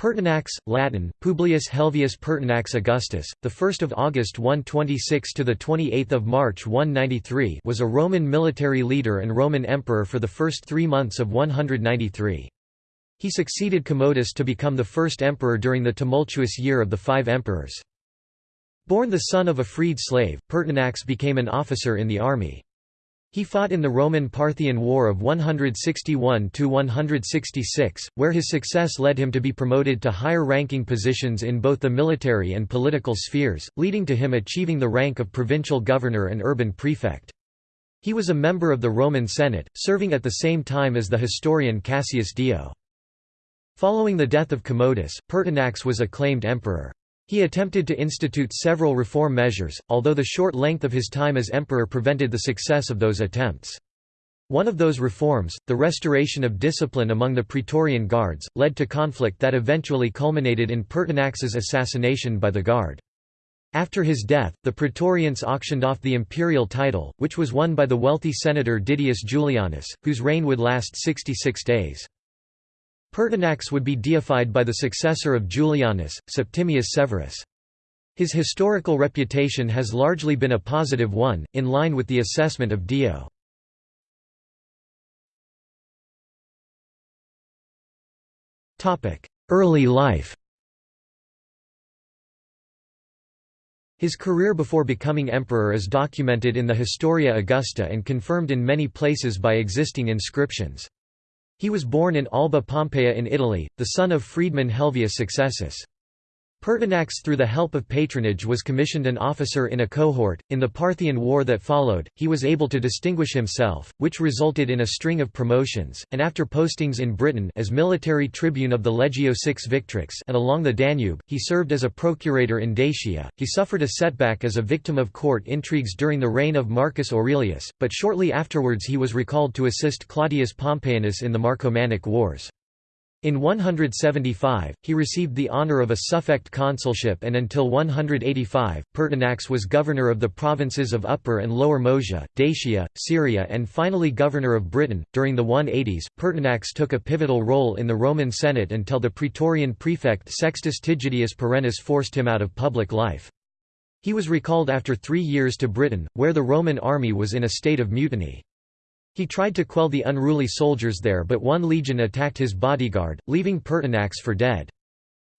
Pertinax, Latin, Publius Helvius Pertinax Augustus, the 1st of August 126 to the 28th of March 193, was a Roman military leader and Roman emperor for the first 3 months of 193. He succeeded Commodus to become the first emperor during the tumultuous year of the five emperors. Born the son of a freed slave, Pertinax became an officer in the army. He fought in the Roman-Parthian War of 161–166, where his success led him to be promoted to higher-ranking positions in both the military and political spheres, leading to him achieving the rank of provincial governor and urban prefect. He was a member of the Roman Senate, serving at the same time as the historian Cassius Dio. Following the death of Commodus, Pertinax was acclaimed emperor. He attempted to institute several reform measures, although the short length of his time as emperor prevented the success of those attempts. One of those reforms, the restoration of discipline among the Praetorian Guards, led to conflict that eventually culminated in Pertinax's assassination by the Guard. After his death, the Praetorians auctioned off the imperial title, which was won by the wealthy senator Didius Julianus, whose reign would last 66 days. Pertinax would be deified by the successor of Julianus, Septimius Severus. His historical reputation has largely been a positive one, in line with the assessment of Dio. Early life His career before becoming emperor is documented in the Historia Augusta and confirmed in many places by existing inscriptions. He was born in Alba Pompeia in Italy, the son of freedman Helvius Successus. Pertinax through the help of patronage was commissioned an officer in a cohort. In the Parthian War that followed, he was able to distinguish himself, which resulted in a string of promotions, and after postings in Britain as military tribune of the Legio VI Victrix and along the Danube, he served as a procurator in Dacia. He suffered a setback as a victim of court intrigues during the reign of Marcus Aurelius, but shortly afterwards he was recalled to assist Claudius Pompeianus in the Marcomannic Wars. In 175, he received the honour of a suffect consulship and until 185, Pertinax was governor of the provinces of Upper and Lower Moesia, Dacia, Syria and finally governor of Britain. During the 180s, Pertinax took a pivotal role in the Roman Senate until the Praetorian prefect Sextus Tigidius Perennis forced him out of public life. He was recalled after three years to Britain, where the Roman army was in a state of mutiny. He tried to quell the unruly soldiers there but one legion attacked his bodyguard, leaving Pertinax for dead.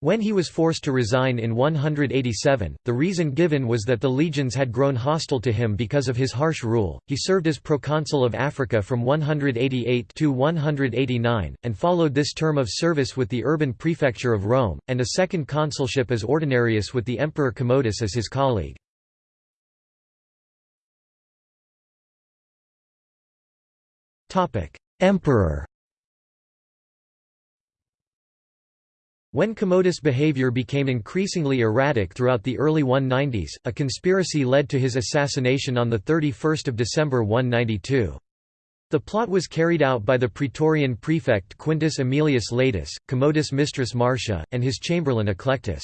When he was forced to resign in 187, the reason given was that the legions had grown hostile to him because of his harsh rule. He served as proconsul of Africa from 188 to 189, and followed this term of service with the urban prefecture of Rome, and a second consulship as ordinarius with the Emperor Commodus as his colleague. Emperor When Commodus' behavior became increasingly erratic throughout the early 190s, a conspiracy led to his assassination on 31 December 192. The plot was carried out by the Praetorian prefect Quintus Aemilius Laetus, Commodus' mistress Marcia, and his chamberlain Eclectus.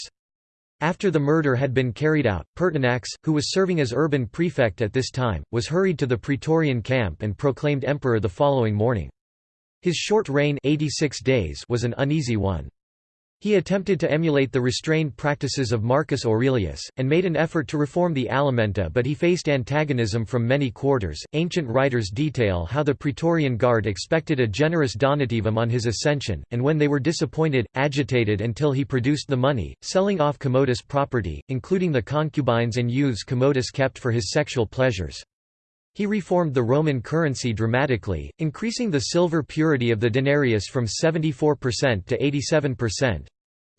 After the murder had been carried out, Pertinax, who was serving as urban prefect at this time, was hurried to the Praetorian camp and proclaimed emperor the following morning. His short reign 86 days was an uneasy one. He attempted to emulate the restrained practices of Marcus Aurelius, and made an effort to reform the Alimenta, but he faced antagonism from many quarters. Ancient writers detail how the Praetorian Guard expected a generous donativum on his ascension, and when they were disappointed, agitated until he produced the money, selling off Commodus' property, including the concubines and youths Commodus kept for his sexual pleasures. He reformed the Roman currency dramatically, increasing the silver purity of the denarius from 74% to 87%,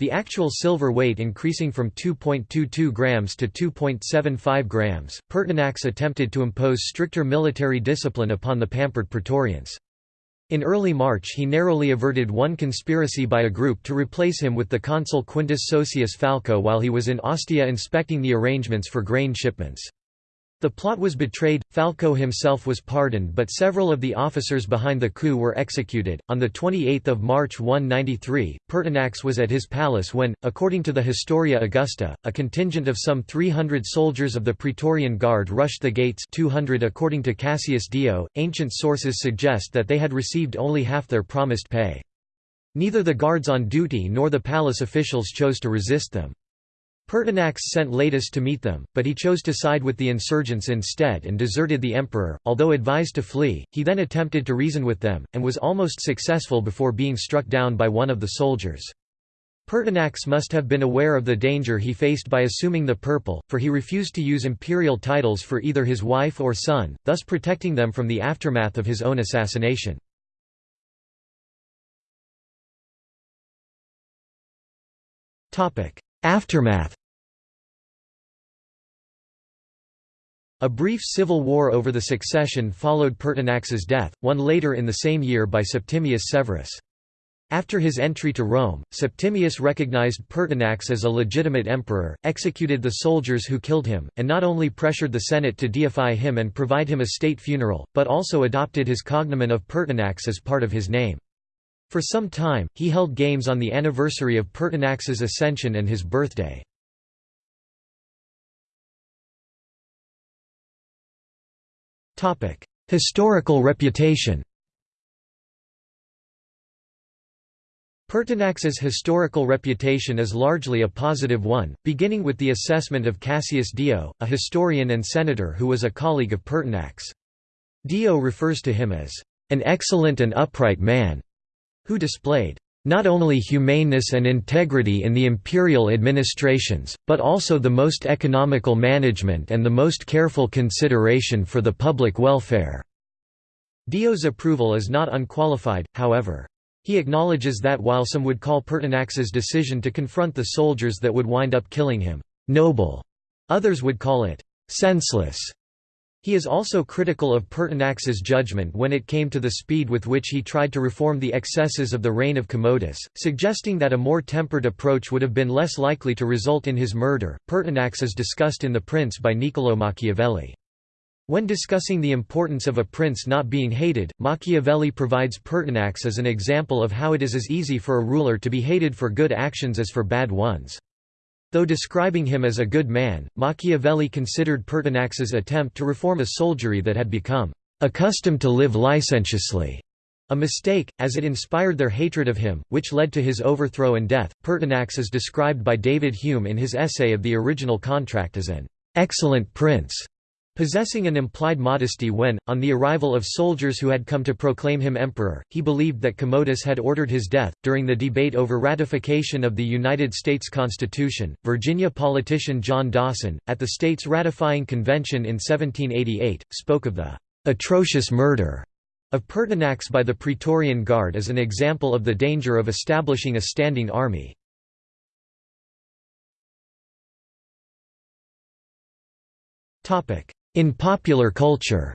the actual silver weight increasing from 2.22 grams to 2.75 grams. Pertinax attempted to impose stricter military discipline upon the pampered Praetorians. In early March he narrowly averted one conspiracy by a group to replace him with the consul Quintus Sosius Falco while he was in Ostia inspecting the arrangements for grain shipments. The plot was betrayed, Falco himself was pardoned but several of the officers behind the coup were executed. On 28 March 193, Pertinax was at his palace when, according to the Historia Augusta, a contingent of some 300 soldiers of the Praetorian Guard rushed the gates 200 according to Cassius Dio. Ancient sources suggest that they had received only half their promised pay. Neither the guards on duty nor the palace officials chose to resist them. Pertinax sent Laetus to meet them, but he chose to side with the insurgents instead and deserted the emperor. Although advised to flee, he then attempted to reason with them, and was almost successful before being struck down by one of the soldiers. Pertinax must have been aware of the danger he faced by assuming the purple, for he refused to use imperial titles for either his wife or son, thus protecting them from the aftermath of his own assassination. Aftermath A brief civil war over the succession followed Pertinax's death, won later in the same year by Septimius Severus. After his entry to Rome, Septimius recognized Pertinax as a legitimate emperor, executed the soldiers who killed him, and not only pressured the Senate to deify him and provide him a state funeral, but also adopted his cognomen of Pertinax as part of his name. For some time, he held games on the anniversary of Pertinax's ascension and his birthday. Historical reputation Pertinax's historical reputation is largely a positive one, beginning with the assessment of Cassius Dio, a historian and senator who was a colleague of Pertinax. Dio refers to him as an excellent and upright man, who displayed not only humaneness and integrity in the imperial administrations, but also the most economical management and the most careful consideration for the public welfare." Dio's approval is not unqualified, however. He acknowledges that while some would call Pertinax's decision to confront the soldiers that would wind up killing him, "...noble", others would call it, "...senseless". He is also critical of Pertinax's judgment when it came to the speed with which he tried to reform the excesses of the reign of Commodus, suggesting that a more tempered approach would have been less likely to result in his murder. Pertinax is discussed in The Prince by Niccolò Machiavelli. When discussing the importance of a prince not being hated, Machiavelli provides Pertinax as an example of how it is as easy for a ruler to be hated for good actions as for bad ones. Though describing him as a good man, Machiavelli considered Pertinax's attempt to reform a soldiery that had become accustomed to live licentiously a mistake, as it inspired their hatred of him, which led to his overthrow and death. Pertinax is described by David Hume in his essay of the original contract as an excellent prince Possessing an implied modesty when, on the arrival of soldiers who had come to proclaim him emperor, he believed that Commodus had ordered his death. During the debate over ratification of the United States Constitution, Virginia politician John Dawson, at the state's ratifying convention in 1788, spoke of the atrocious murder of Pertinax by the Praetorian Guard as an example of the danger of establishing a standing army. Topic: in popular culture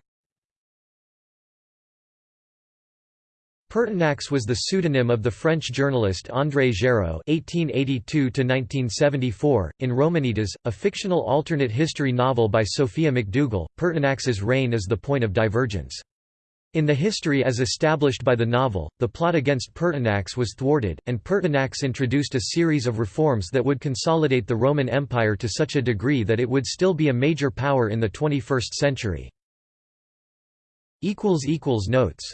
Pertinax was the pseudonym of the French journalist André Géraud (1882–1974) in Romanitas, a fictional alternate history novel by Sophia McDougall. Pertinax's reign is the point of divergence. In the history as established by the novel, the plot against Pertinax was thwarted, and Pertinax introduced a series of reforms that would consolidate the Roman Empire to such a degree that it would still be a major power in the 21st century. Notes